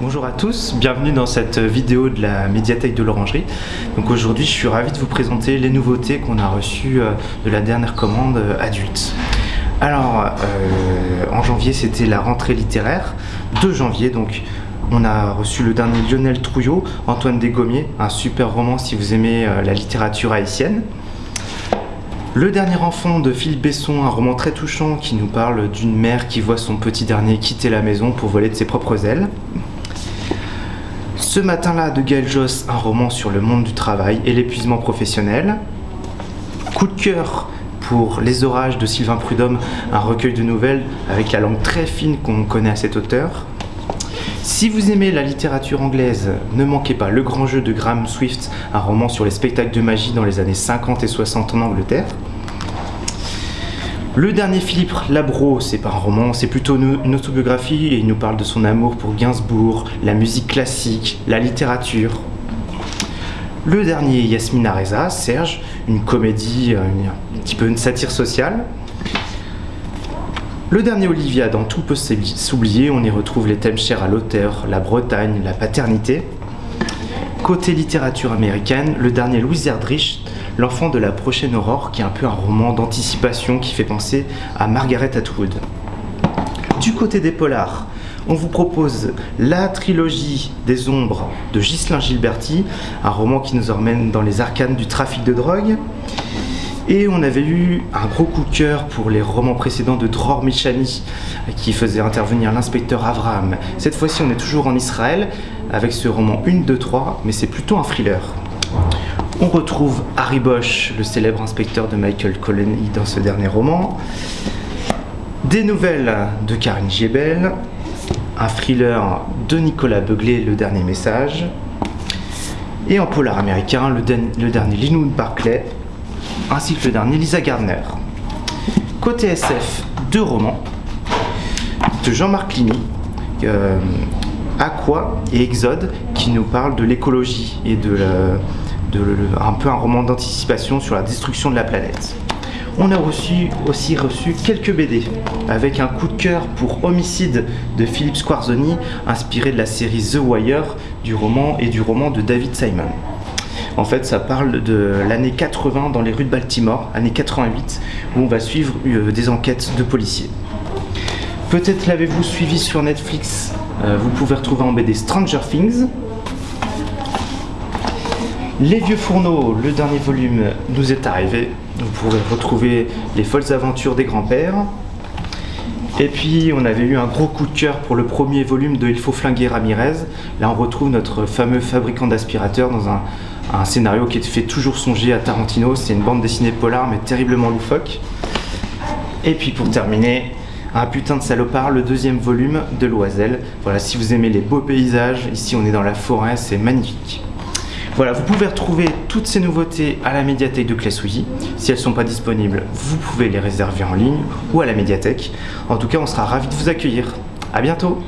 Bonjour à tous, bienvenue dans cette vidéo de la médiathèque de l'Orangerie. Donc aujourd'hui je suis ravi de vous présenter les nouveautés qu'on a reçues euh, de la dernière commande euh, adulte. Alors euh, en janvier c'était la rentrée littéraire, 2 janvier donc on a reçu le dernier Lionel Trouillot, Antoine Desgommiers, un super roman si vous aimez la littérature haïtienne. Le dernier enfant de Philippe Besson, un roman très touchant qui nous parle d'une mère qui voit son petit dernier quitter la maison pour voler de ses propres ailes. Ce matin-là de Gaël Joss, un roman sur le monde du travail et l'épuisement professionnel. Coup de cœur pour Les Orages de Sylvain Prudhomme, un recueil de nouvelles avec la langue très fine qu'on connaît à cet auteur. Si vous aimez la littérature anglaise, ne manquez pas Le Grand Jeu de Graham Swift, un roman sur les spectacles de magie dans les années 50 et 60 en Angleterre. Le dernier Philippe Labro, c'est pas un roman, c'est plutôt une autobiographie et il nous parle de son amour pour Gainsbourg, la musique classique, la littérature. Le dernier Yasmina Reza, Serge, une comédie, euh, un petit peu une satire sociale. Le dernier Olivia, dans Tout peut s'oublier, on y retrouve les thèmes chers à l'auteur, la Bretagne, la paternité. Côté littérature américaine, le dernier Louis Erdrich, L'enfant de la prochaine aurore, qui est un peu un roman d'anticipation qui fait penser à Margaret Atwood. Du côté des polars, on vous propose la trilogie des ombres de Ghislain Gilberti, un roman qui nous emmène dans les arcanes du trafic de drogue. Et on avait eu un gros coup de cœur pour les romans précédents de Dror Michani, qui faisait intervenir l'inspecteur Avraham. Cette fois-ci, on est toujours en Israël, avec ce roman 1, 2, 3, mais c'est plutôt un thriller. On retrouve Harry Bosch, le célèbre inspecteur de Michael Colony dans ce dernier roman. Des nouvelles de Karine Giebel, un thriller de Nicolas Beuglé, Le Dernier Message, et en polar américain, le, dernier Linoud Barclay, ainsi que le dernier Lisa Gardner. Côté SF, deux romans de Jean-Marc Limy, euh, Aqua et Exode, qui nous parlent de l'écologie et de la, un peu un roman d'anticipation sur la destruction de la planète. On a aussi reçu quelques BD, avec un coup de cœur pour Homicide de Philippe Squarzoni, inspiré de la série The Wire du roman et du roman de David Simon. En fait, ça parle de l'année 80 dans les rues de Baltimore, année 88, où on va suivre euh, des enquêtes de policiers. Peut-être l'avez-vous suivi sur Netflix, euh, vous pouvez retrouver en BD Stranger Things, les Vieux Fourneaux, le dernier volume nous est arrivé. Vous pourrez retrouver les folles aventures des grands-pères. Et puis on avait eu un gros coup de cœur pour le premier volume de Il faut flinguer Ramirez. Là on retrouve notre fameux fabricant d'aspirateurs dans un, scénario qui fait toujours songer à Tarantino. C'est une bande dessinée polar mais terriblement loufoque. Et puis pour terminer, un putain de salopard, le deuxième volume de Loisel. Voilà, si vous aimez les beaux paysages, ici on est dans la forêt, c'est magnifique. Voilà, vous pouvez retrouver toutes ces nouveautés à la médiathèque de Clessouilly. Si elles ne sont pas disponibles, vous pouvez les réserver en ligne ou à la médiathèque. En tout cas, on sera ravis de vous accueillir. A bientôt